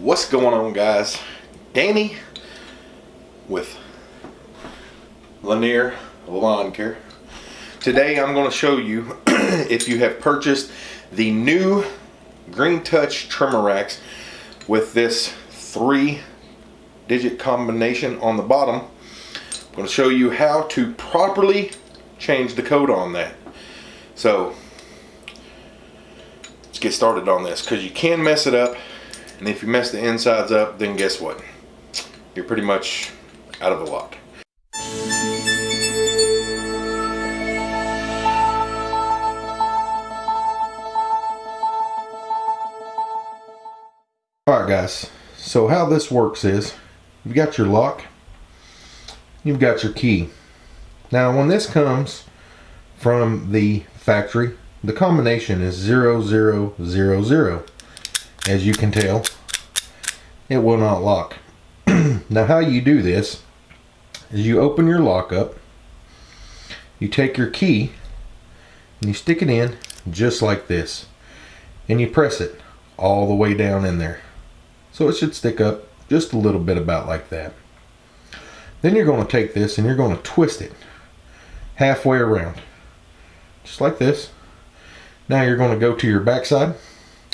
What's going on guys? Danny with Lanier Lawn Care. Today I'm going to show you if you have purchased the new Green Touch trimmer racks with this three digit combination on the bottom. I'm going to show you how to properly change the code on that. So let's get started on this because you can mess it up and if you mess the insides up then guess what? You're pretty much out of the lock alright guys. So how this works is you've got your lock you've got your key. Now when this comes from the factory the combination is 0000 as you can tell it will not lock. Now how you do this is you open your lock up you take your key and you stick it in just like this and you press it all the way down in there. So it should stick up just a little bit about like that. Then you're going to take this and you're going to twist it halfway around just like this. Now you're going to go to your backside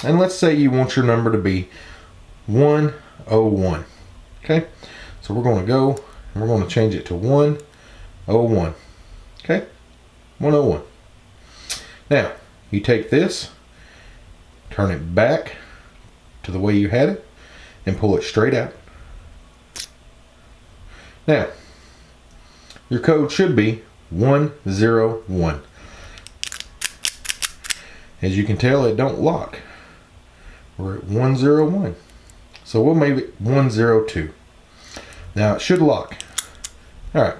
and let's say you want your number to be 101 okay? So we're going to go and we're going to change it to 101 okay? 101 now you take this turn it back to the way you had it and pull it straight out. Now your code should be 101 as you can tell it don't lock we're at 101. So we'll make it 102. Now it should lock. All right.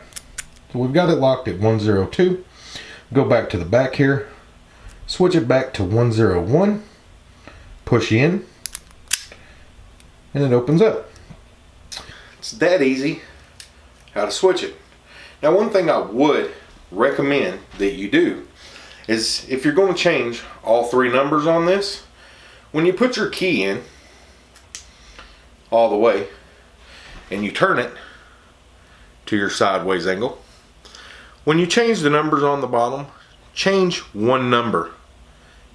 So we've got it locked at 102. Go back to the back here. Switch it back to 101. Push in. And it opens up. It's that easy how to switch it. Now one thing I would recommend that you do is if you're going to change all three numbers on this, when you put your key in all the way and you turn it to your sideways angle, when you change the numbers on the bottom, change one number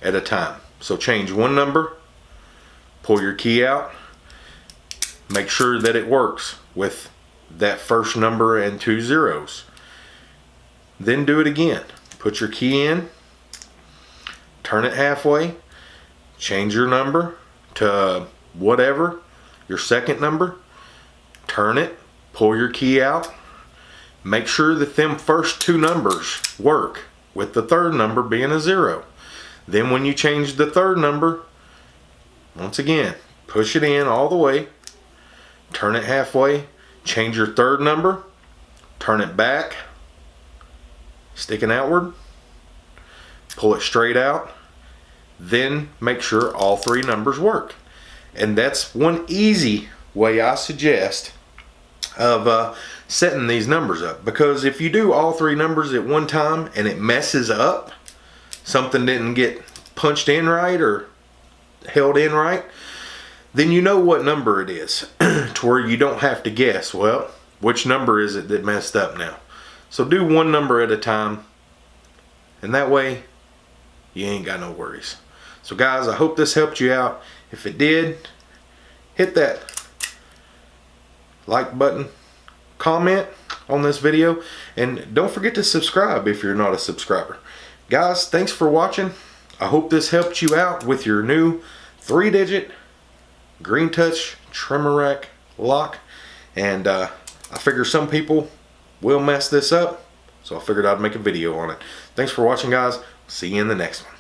at a time. So change one number, pull your key out, make sure that it works with that first number and two zeros. Then do it again. Put your key in, turn it halfway, change your number to whatever, your second number, turn it, pull your key out, make sure that them first two numbers work with the third number being a zero. Then when you change the third number, once again, push it in all the way, turn it halfway, change your third number, turn it back, sticking outward, pull it straight out, then make sure all three numbers work. And that's one easy way I suggest of uh, setting these numbers up. Because if you do all three numbers at one time and it messes up, something didn't get punched in right or held in right, then you know what number it is to where you don't have to guess, well, which number is it that messed up now? So do one number at a time and that way you ain't got no worries. So guys, I hope this helped you out. If it did, hit that like button, comment on this video, and don't forget to subscribe if you're not a subscriber. Guys, thanks for watching. I hope this helped you out with your new three-digit Green Touch trimmer rack lock. And uh, I figure some people will mess this up, so I figured I'd make a video on it. Thanks for watching, guys. See you in the next one.